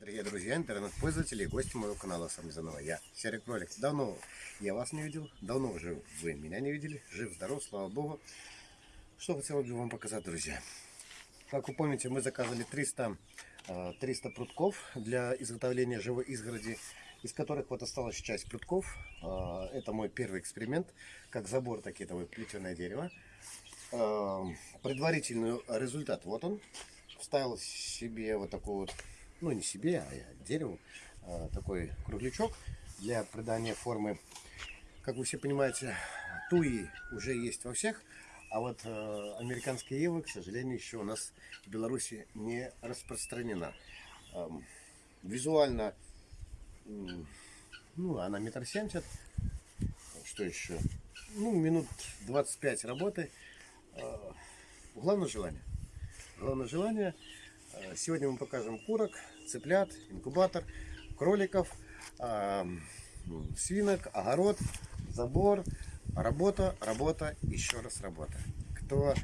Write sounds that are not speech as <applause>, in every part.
дорогие друзья, интернет-пользователи и гости моего канала Самизанова. Я, Серый Кролик. Давно я вас не видел, давно уже вы меня не видели. Жив, здоров, слава Богу. Что хотел бы вам показать, друзья. Как вы помните, мы заказали 300, 300 э, прутков для изготовления живой изгороди, из которых вот осталась часть прутков. Э, это мой первый эксперимент, как забор, так и это вот плетеное дерево. Э, предварительный результат, вот он. Вставил себе вот такой вот ну не себе, а дереву, а, такой круглячок для придания формы. Как вы все понимаете, туи уже есть во всех, а вот э, американская ива, к сожалению, еще у нас в Беларуси не распространена. визуально, ну, она метр семьдесят. Что еще? Ну, минут 25 работы. Э, главное желание. Главное желание – сегодня мы покажем курок, цыплят, инкубатор, кроликов, свинок, огород, забор, работа, работа, еще раз работа. Кто,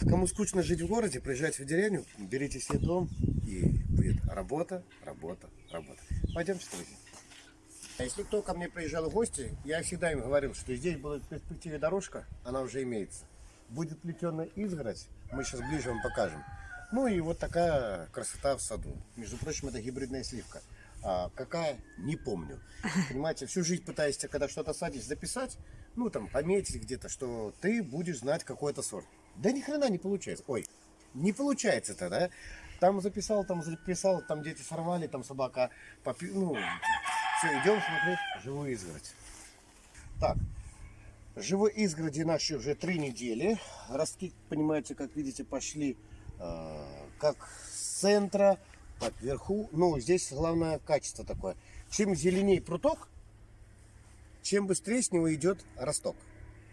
кому скучно жить в городе, приезжайте в деревню, берите себе дом и будет работа, работа, работа. Пойдемте, друзья. А если кто ко мне приезжал в гости, я всегда им говорил, что здесь будет в перспективе дорожка, она уже имеется. Будет плетеная изгородь, мы сейчас ближе вам покажем. Ну и вот такая красота в саду. Между прочим, это гибридная сливка. А какая? Не помню. <laughs> Понимаете, всю жизнь пытаюсь, когда что-то садишь, записать, ну там, пометить где-то, что ты будешь знать какой-то сорт. Да ни хрена не получается. Ой, не получается это, да? Там записал, там записал, там дети сорвали, там собака попи... Ну, все, идем смотреть живую изгородь. Так, живой изгороди наши уже три недели. Ростки, понимаете, как видите, пошли как с центра, так вверху. Ну, здесь главное качество такое. Чем зеленее пруток, чем быстрее с него идет росток.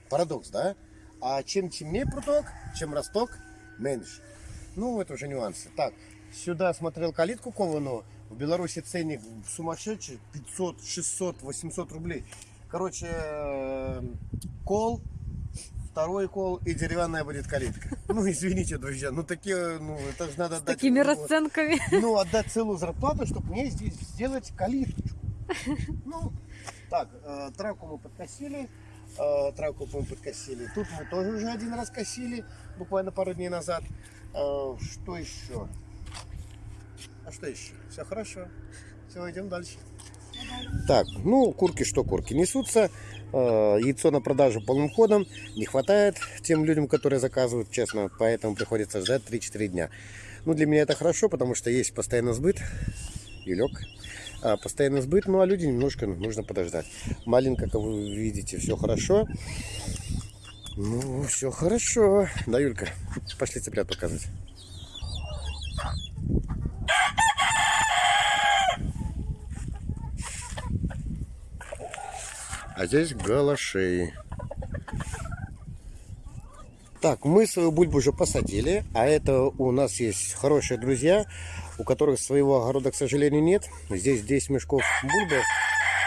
Парадокс, да? А чем темнее пруток, чем росток меньше. Ну, это уже нюансы. Так, сюда смотрел калитку кованую. В Беларуси ценник сумасшедший. 500, 600, 800 рублей. Короче, э, кол второй кол и деревянная будет калитка. <laughs> Ну, извините, друзья, ну такие, ну это же надо С отдать... такими расценками. <laughs> Ну, отдать целую зарплату, чтобы мне здесь сделать калитку. <laughs> Ну, так, э, травку мы подкосили, э, травку мы подкосили. Тут мы тоже уже один раз косили, буквально пару дней назад. Э, что еще? А что еще? Все хорошо. Все, идем дальше. Так, ну, курки что курки несутся. Э, яйцо на продажу полным ходом. Не хватает тем людям, которые заказывают, честно. Поэтому приходится ждать 3-4 дня. Ну, для меня это хорошо, потому что есть постоянный сбыт. И лег. А, постоянный сбыт, ну а люди немножко нужно подождать. Маленько, как вы видите, все хорошо. Ну, все хорошо. Да, Юлька, пошли цыплят показывать. А здесь галашей. Так, мы свою бульбу уже посадили, а это у нас есть хорошие друзья, у которых своего огорода, к сожалению, нет. Здесь 10 мешков бульбы,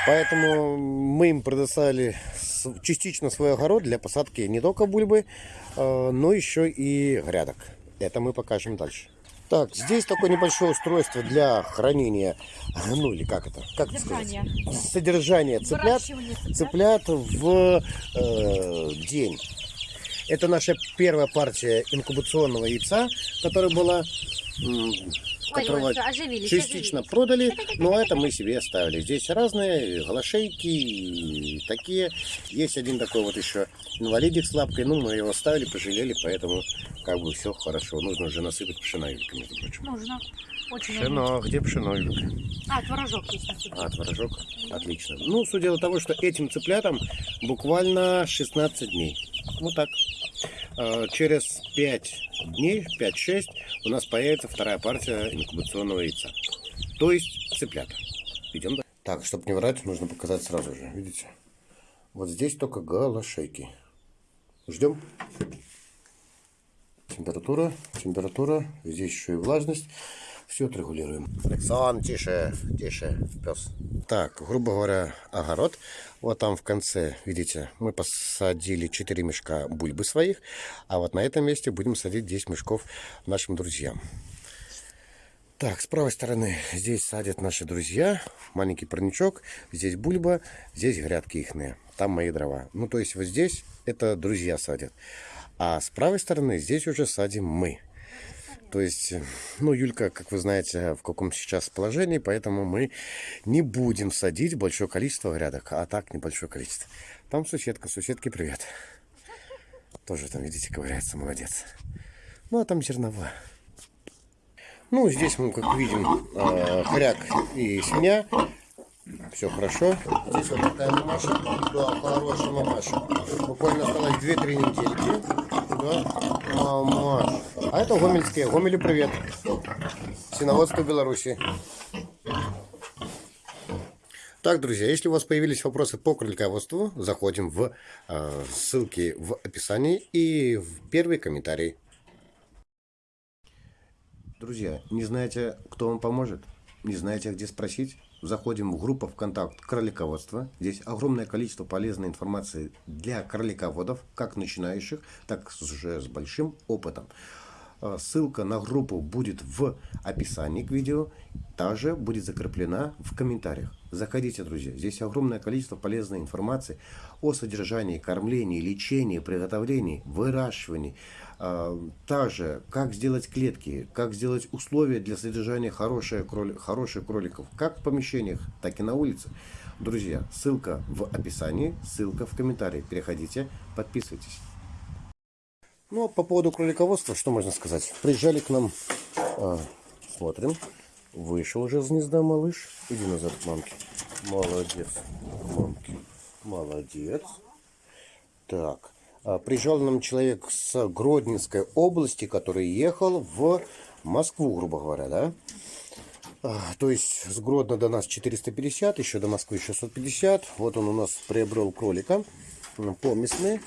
поэтому мы им предоставили частично свой огород для посадки не только бульбы, а, но еще и грядок. Это мы покажем дальше. Так, здесь такое небольшое устройство для хранения, ну или как это, как Содержание. это сказать? Содержание цыплят, цыплят в э, день. Это наша первая партия инкубационного яйца, которая была которого Ой, оживились, частично оживились. продали, но это мы себе оставили. Здесь разные голошейки, такие. Есть один такой вот еще инвалидик с лапкой, ну мы его оставили, пожалели, поэтому как бы все хорошо. Нужно же насыпать пшена, Юлька, между прочим. Нужно. Очень пшено, где пшено, Юлька? А, творожок есть. А, творожок, отлично. Ну, судя по тому, что этим цыплятам буквально 16 дней. Вот так. А, через 5 дней, 5-6, у нас появится вторая партия инкубационного яйца. То есть цыплята. Идем дальше. Так, чтобы не врать, нужно показать сразу же. Видите? Вот здесь только голошейки. Ждем. Температура, температура. Здесь еще и влажность. Все отрегулируем. Александр, тише, тише, пес. Так, грубо говоря, огород. Вот там в конце, видите, мы посадили 4 мешка бульбы своих. А вот на этом месте будем садить 10 мешков нашим друзьям. Так, с правой стороны здесь садят наши друзья. Маленький парничок. Здесь бульба, здесь грядки ихные. Там мои дрова. Ну, то есть вот здесь это друзья садят. А с правой стороны здесь уже садим мы. То есть, э, ну, Юлька, как вы знаете, в каком сейчас положении, поэтому мы не будем садить большое количество грядок, а так небольшое количество. Там соседка, соседке привет. Тоже там, видите, ковыряется, молодец. Ну, а там зерновая. Ну, здесь мы, как видим, э, хряк и свинья. Все хорошо. Здесь вот такая мамаша. Да, хорошая мамаша. Буквально осталось 2-3 недельки. Да, мамаша. А это гомельские. Гомелю привет. Синоводство Беларуси. Так, друзья, если у вас появились вопросы по кролиководству, заходим в э, ссылки в описании и в первый комментарий. Друзья, не знаете, кто вам поможет? Не знаете, где спросить? Заходим в группу ВКонтакт кролиководство. Здесь огромное количество полезной информации для кролиководов, как начинающих, так уже с большим опытом. А, Ссылка на группу будет в описании к видео, также будет закреплена в комментариях. Заходите, друзья, здесь огромное количество полезной информации о содержании, кормлении, лечении, приготовлении, выращивании. А, Также, как сделать клетки, как сделать условия для содержания хороших, кроли, хороших кроликов, как в помещениях, так и на улице. Друзья, ссылка в описании, ссылка в комментарии. Переходите, подписывайтесь. Ну, а по поводу кролиководства, что можно сказать? Приезжали к нам, а, смотрим, вышел уже из гнезда малыш. Иди назад к мамке. Молодец, мамки. Молодец. Так, а, приезжал нам человек с Гродненской области, который ехал в Москву, грубо говоря, да? А, То есть с Гродно до нас 450, еще до Москвы 650. Вот он у нас приобрел кролика м, поместный.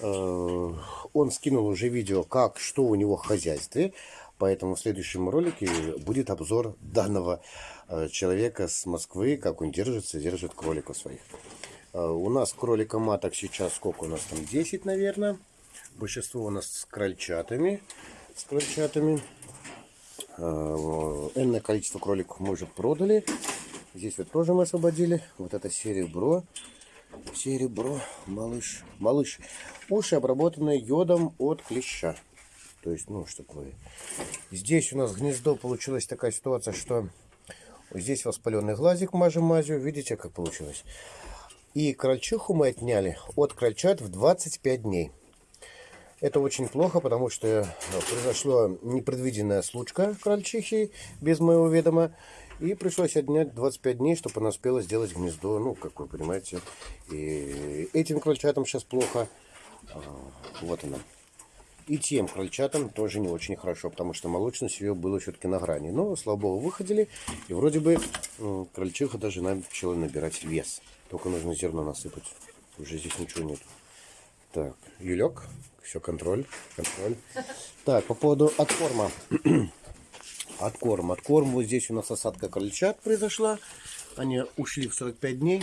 Э, Он скинул уже видео, как, что у него в хозяйстве. Поэтому в следующем ролике будет обзор данного э, человека с Москвы, как он держится, держит кроликов своих. Э, У нас кролика маток сейчас сколько у нас там? 10, наверное. Большинство у нас с крольчатами. С крольчатами. Энное количество кроликов мы уже продали. Здесь вот тоже мы освободили. Вот это серебро. Серебро, малыш. Малыш. Уши обработаны йодом от клеща. То есть, ну, что такое. Здесь у нас гнездо получилась такая ситуация, что здесь воспаленный глазик мажем мазью. Видите, как получилось? И крольчиху мы отняли от крольчат в 25 дней. Это очень плохо, потому что э, произошла непредвиденная случка крольчихи без моего ведома. И пришлось отнять 25 дней, чтобы она успела сделать гнездо. Ну, как вы понимаете. И этим крольчатам сейчас плохо. А, Вот она. И тем крольчатам тоже не очень хорошо, потому что молочность ее была все-таки на грани. Но, слава богу, выходили. И вроде бы крольчиха даже начала набирать вес. Только нужно зерно насыпать. Уже здесь ничего нет. Так, Юлек, все, контроль, контроль. Так, по поводу откорма. <clears throat> Откорм. Откорм, вот здесь у нас осадка крольчат произошла. Они ушли в 45 дней.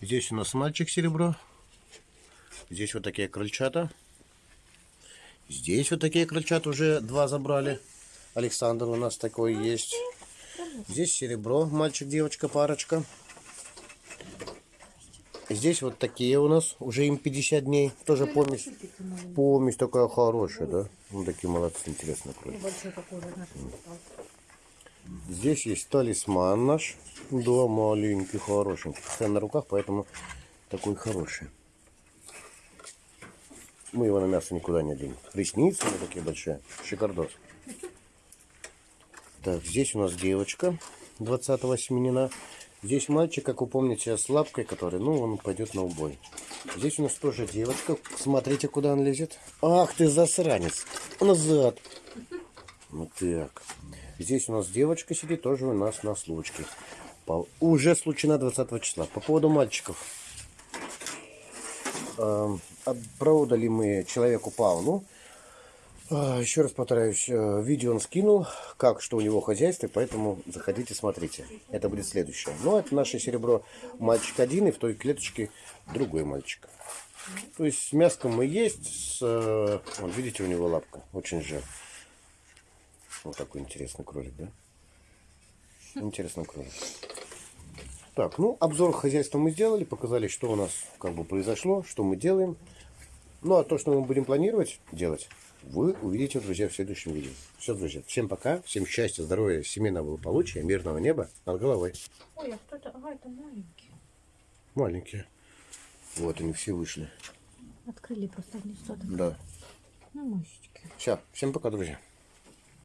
Здесь у нас мальчик серебро. Здесь вот такие крольчата. Здесь вот такие крольчат уже два забрали. Александр у нас такой есть. Здесь серебро, мальчик, девочка, парочка. Здесь вот такие у нас, уже им 50 дней. Тоже помесь. Помесь такая хорошая, да? Ну, такие молодцы, интересно. размер. Здесь есть талисман наш. Да, маленький, хорошенький. Постоянно на руках, поэтому такой хороший. Мы его на мясо никуда не денем. Ресницы него такие большие. Шикардос. <laughs> Так, здесь у нас девочка 20-го семенина. Здесь мальчик, как вы помните, с лапкой, который, ну, он пойдет на убой. Здесь у нас тоже девочка. Смотрите, куда он лезет. Ах ты засранец. Назад. Вот так. Здесь у нас девочка сидит, тоже у нас на случке. По- Уже случена 20 числа. По поводу мальчиков. Эм, Отправдали мы человеку Павлу. А, Еще раз повторяюсь, э, видео он скинул, как, что у него хозяйство, поэтому заходите, смотрите. Это будет следующее. Ну, это наше серебро мальчик один, и в той клеточке другой мальчик. То есть с мяском мы есть, с, э, вот видите, у него лапка, очень жир. Вот такой интересный кролик, да? Интересно кружок. Так, ну, обзор хозяйства мы сделали, показали, что у нас как бы произошло, что мы делаем. Ну, а то, что мы будем планировать делать, вы увидите, друзья, в следующем видео. Все, друзья, всем пока, всем счастья, здоровья, семейного благополучия, мирного неба над головой. Ой, а кто это? Ага, это маленький. Маленькие. Вот они все вышли. Открыли просто одни что-то. Да. Ну, мышечки. Все, всем пока, друзья.